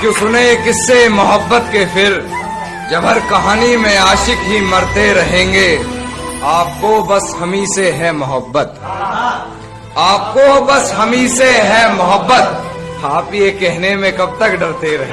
क्यों सुने किससे मोहब्बत के फिर, जब हर कहानी में आशिक ही मरते रहेंगे। आपको बस हमी से है मोहब्बत। आपको बस हमी से है मोहब्बत। आप ये कहने में कब तक डरते रहे?